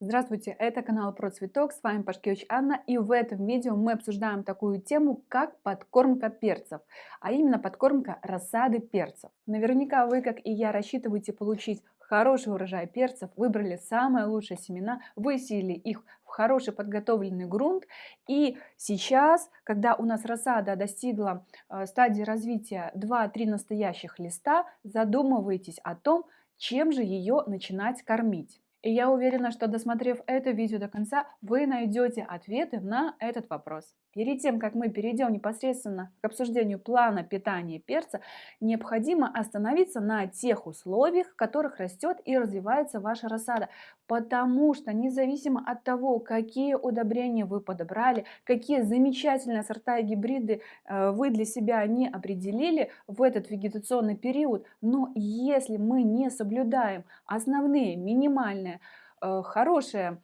Здравствуйте, это канал Про Цветок, с вами Пашкевич Анна, и в этом видео мы обсуждаем такую тему, как подкормка перцев, а именно подкормка рассады перцев. Наверняка вы, как и я, рассчитываете получить хороший урожай перцев, выбрали самые лучшие семена, высеяли их в хороший подготовленный грунт. И сейчас, когда у нас рассада достигла э, стадии развития 2-3 настоящих листа, задумывайтесь о том, чем же ее начинать кормить. И я уверена, что досмотрев это видео до конца, вы найдете ответы на этот вопрос. Перед тем, как мы перейдем непосредственно к обсуждению плана питания перца, необходимо остановиться на тех условиях, в которых растет и развивается ваша рассада. Потому что независимо от того, какие удобрения вы подобрали, какие замечательные сорта и гибриды э, вы для себя не определили в этот вегетационный период, но если мы не соблюдаем основные минимальные э, хорошие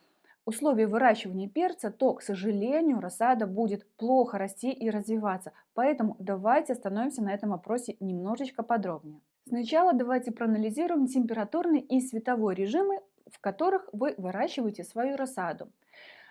условий выращивания перца, то, к сожалению, рассада будет плохо расти и развиваться. Поэтому давайте остановимся на этом вопросе немножечко подробнее. Сначала давайте проанализируем температурный и световой режимы, в которых вы выращиваете свою рассаду.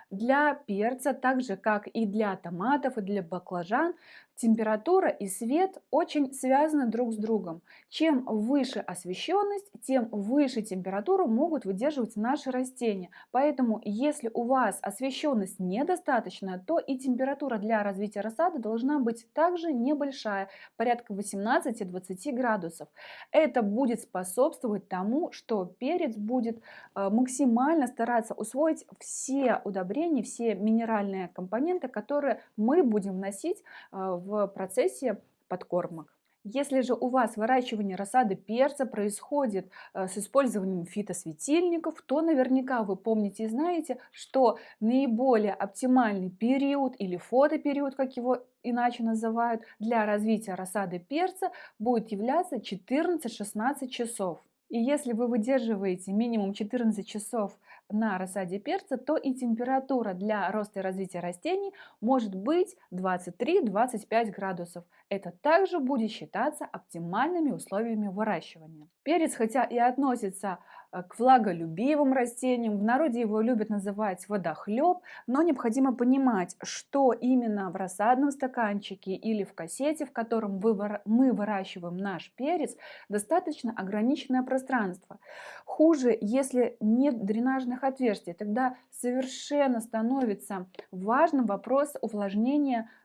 Для перца, так же как и для томатов и для баклажан, температура и свет очень связаны друг с другом. Чем выше освещенность, тем выше температуру могут выдерживать наши растения. Поэтому, если у вас освещенность недостаточная, то и температура для развития рассады должна быть также небольшая, порядка 18-20 градусов. Это будет способствовать тому, что перец будет э, максимально стараться усвоить все удобрения, все минеральные компоненты, которые мы будем вносить э, в процессе подкормок. Если же у вас выращивание рассады перца происходит э, с использованием фитосветильников, то наверняка вы помните и знаете, что наиболее оптимальный период или фотопериод, как его иначе называют, для развития рассады перца будет являться 14-16 часов. И если вы выдерживаете минимум 14 часов на рассаде перца, то и температура для роста и развития растений может быть 23-25 градусов. Это также будет считаться оптимальными условиями выращивания. Перец, хотя и относится к влаголюбивым растениям, в народе его любят называть водохлеб, но необходимо понимать, что именно в рассадном стаканчике или в кассете, в котором мы выращиваем наш перец, достаточно ограниченное пространство. Хуже, если нет дренажных отверстий, тогда совершенно становится важным вопрос увлажнения э,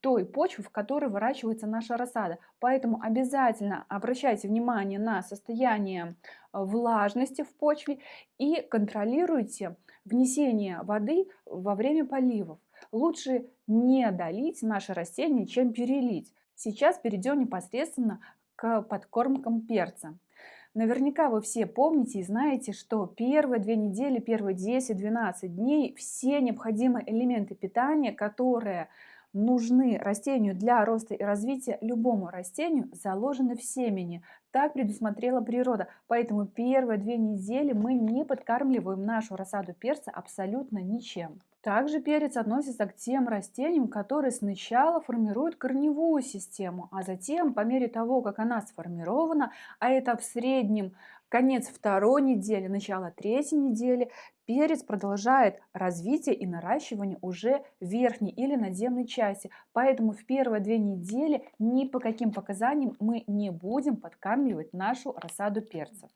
той почвы, в которой выращивается наша рассада. Поэтому обязательно обращайте внимание на состояние э, влажности в почве и контролируйте внесение воды во время поливов. Лучше не долить наше растение, чем перелить. Сейчас перейдем непосредственно к подкормкам перца. Наверняка вы все помните и знаете, что первые две недели, первые 10-12 дней все необходимые элементы питания, которые нужны растению для роста и развития, любому растению заложены в семени. Так предусмотрела природа. Поэтому первые две недели мы не подкармливаем нашу рассаду перца абсолютно ничем. Также перец относится к тем растениям, которые сначала формируют корневую систему, а затем, по мере того, как она сформирована, а это в среднем конец второй недели, начало третьей недели, перец продолжает развитие и наращивание уже верхней или надземной части. Поэтому в первые две недели ни по каким показаниям мы не будем подкармливать нашу рассаду перцев.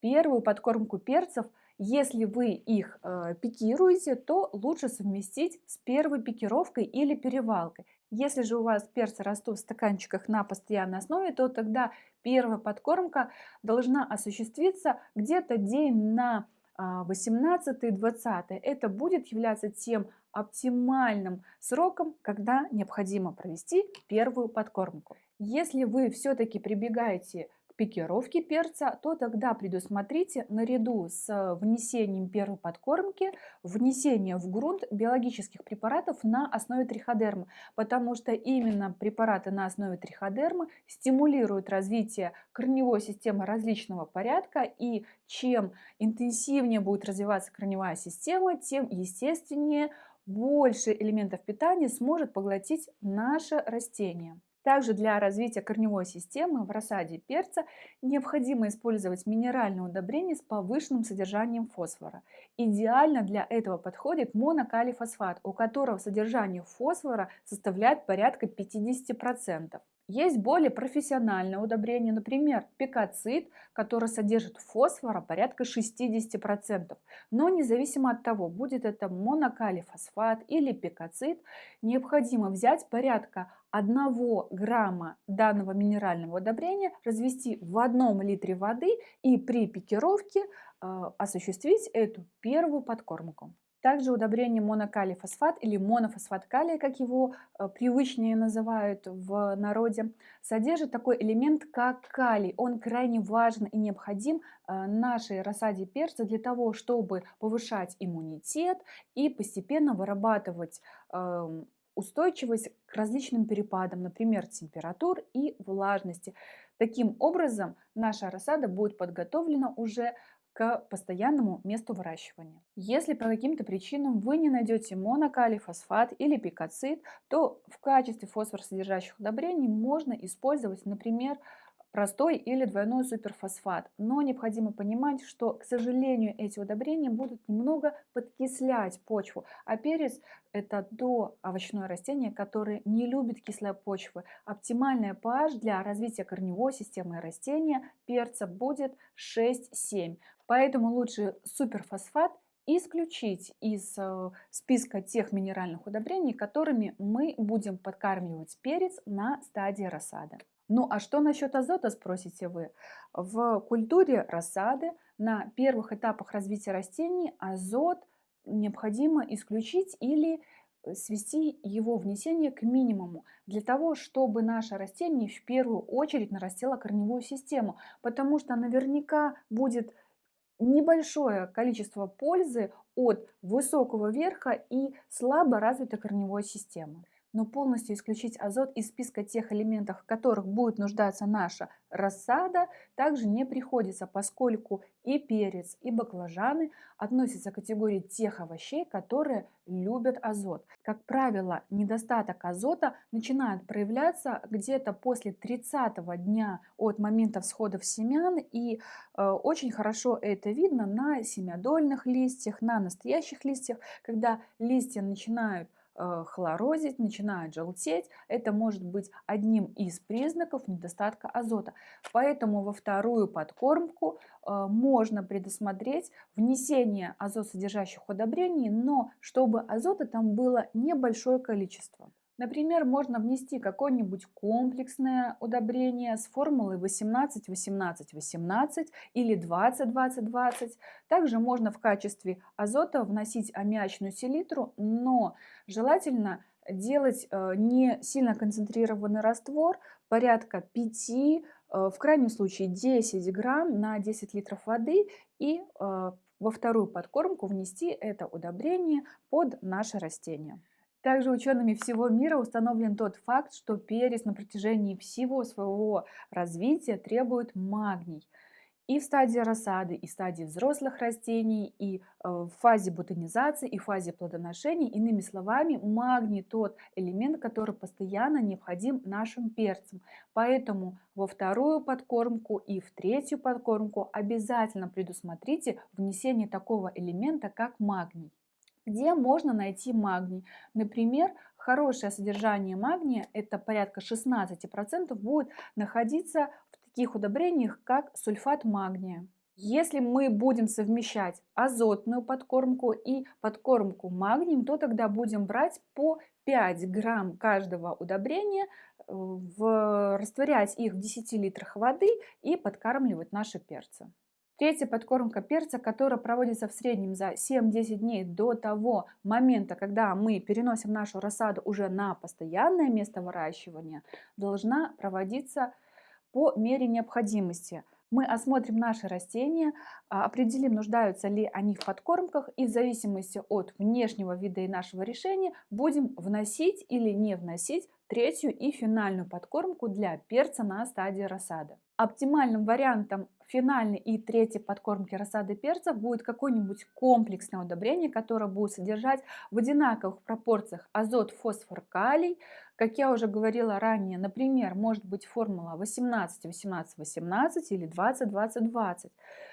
Первую подкормку перцев – если вы их э, пикируете, то лучше совместить с первой пикировкой или перевалкой. Если же у вас перцы растут в стаканчиках на постоянной основе, то тогда первая подкормка должна осуществиться где-то день на 18-20. А, Это будет являться тем оптимальным сроком, когда необходимо провести первую подкормку. Если вы все-таки прибегаете пикировки перца, то тогда предусмотрите наряду с внесением первой подкормки внесение в грунт биологических препаратов на основе триходермы, потому что именно препараты на основе триходермы стимулируют развитие корневой системы различного порядка, и чем интенсивнее будет развиваться корневая система, тем естественнее больше элементов питания сможет поглотить наше растение. Также для развития корневой системы в рассаде перца необходимо использовать минеральные удобрения с повышенным содержанием фосфора. Идеально для этого подходит монокалифосфат, у которого содержание фосфора составляет порядка 50%. Есть более профессиональное удобрение, например, пикацид, который содержит фосфора порядка 60%. Но независимо от того, будет это монокалифосфат или пикацид, необходимо взять порядка 1 грамма данного минерального удобрения, развести в одном литре воды и при пикировке э, осуществить эту первую подкормку. Также удобрение монокалий фосфат или монофосфат калия, как его э, привычнее называют в народе, содержит такой элемент, как калий. Он крайне важен и необходим э, нашей рассаде перца для того, чтобы повышать иммунитет и постепенно вырабатывать эм, устойчивость к различным перепадам, например, температур и влажности. Таким образом, наша рассада будет подготовлена уже к постоянному месту выращивания. Если по каким-то причинам вы не найдете монокалий, фосфат или пикацид, то в качестве фосфоросодержащих удобрений можно использовать, например, простой или двойной суперфосфат. Но необходимо понимать, что, к сожалению, эти удобрения будут немного подкислять почву. А перец – это то овощное растение, которое не любит кислой почвы. Оптимальная pH для развития корневой системы растения перца будет 6-7. Поэтому лучше суперфосфат исключить из э, списка тех минеральных удобрений, которыми мы будем подкармливать перец на стадии рассады. Ну а что насчет азота, спросите вы? В культуре рассады на первых этапах развития растений азот необходимо исключить или э, свести его внесение к минимуму, для того, чтобы наше растение в первую очередь нарастило корневую систему, потому что наверняка будет небольшое количество пользы от высокого верха и слабо развитой корневой системы но полностью исключить азот из списка тех элементов, в которых будет нуждаться наша рассада, также не приходится, поскольку и перец, и баклажаны относятся к категории тех овощей, которые любят азот. Как правило, недостаток азота начинает проявляться где-то после 30 дня от момента всходов семян, и э, очень хорошо это видно на семядольных листьях, на настоящих листьях, когда листья начинают хлорозить, начинают желтеть. Это может быть одним из признаков недостатка азота. Поэтому во вторую подкормку э, можно предусмотреть внесение азотсодержащих удобрений, но чтобы азота там было небольшое количество. Например, можно внести какое-нибудь комплексное удобрение с формулой 18-18-18 или 20-20-20. Также можно в качестве азота вносить аммиачную селитру, но желательно делать э, не сильно концентрированный раствор, порядка 5, э, в крайнем случае 10 грамм на 10 литров воды и э, во вторую подкормку внести это удобрение под наше растение. Также учеными всего мира установлен тот факт, что перец на протяжении всего своего развития требует магний. И в стадии рассады, и в стадии взрослых растений, и э, в фазе бутонизации, и в фазе плодоношения. Иными словами, магний тот элемент, который постоянно необходим нашим перцам. Поэтому во вторую подкормку и в третью подкормку обязательно предусмотрите внесение такого элемента, как магний где можно найти магний. Например, хорошее содержание магния, это порядка 16%, будет находиться в таких удобрениях, как сульфат магния. Если мы будем совмещать азотную подкормку и подкормку магнием, то тогда будем брать по 5 грамм каждого удобрения, э, в, растворять их в 10 литрах воды и подкармливать наши перцы. Третья подкормка перца, которая проводится в среднем за 7-10 дней до того момента, когда мы переносим нашу рассаду уже на постоянное место выращивания, должна проводиться по мере необходимости. Мы осмотрим наши растения, а, определим, нуждаются ли они в подкормках и в зависимости от внешнего вида и нашего решения будем вносить или не вносить третью и финальную подкормку для перца на стадии рассады. Оптимальным вариантом финальной и третьей подкормки рассады перцев будет какое-нибудь комплексное удобрение, которое будет содержать в одинаковых пропорциях азот, фосфор, калий. Как я уже говорила ранее, например, может быть формула 18, 18, 18 или 20, 20, 20.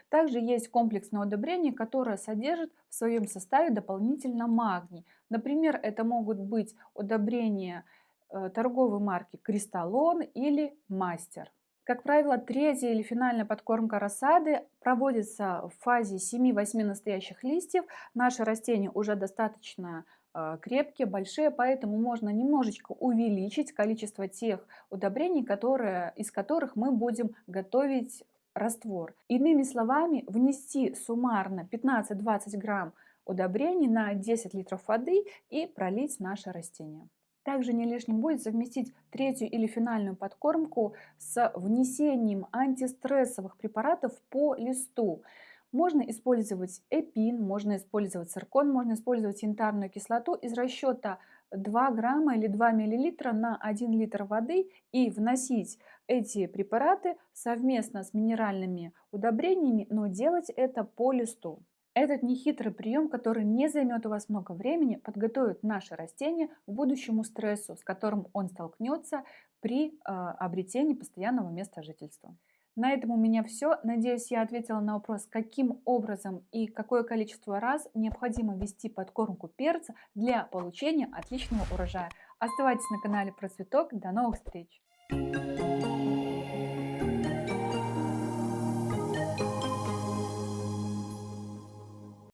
Также есть комплексное удобрение, которое содержит в своем составе дополнительно магний. Например, это могут быть удобрения э, торговой марки Кристаллон или Мастер. Как правило, третья или финальная подкормка рассады проводится в фазе 7-8 настоящих листьев. Наши растения уже достаточно э, крепкие, большие, поэтому можно немножечко увеличить количество тех удобрений, которые, из которых мы будем готовить раствор. Иными словами, внести суммарно 15-20 грамм удобрений на 10 литров воды и пролить наше растение. Также не лишним будет совместить третью или финальную подкормку с внесением антистрессовых препаратов по листу. Можно использовать эпин, можно использовать циркон, можно использовать янтарную кислоту из расчета 2 грамма или 2 миллилитра на 1 литр воды и вносить эти препараты совместно с минеральными удобрениями, но делать это по листу. Этот нехитрый прием, который не займет у вас много времени, подготовит наше растение к будущему стрессу, с которым он столкнется при э, обретении постоянного места жительства. На этом у меня все. Надеюсь, я ответила на вопрос, каким образом и какое количество раз необходимо ввести подкормку перца для получения отличного урожая. Оставайтесь на канале Процветок. До новых встреч!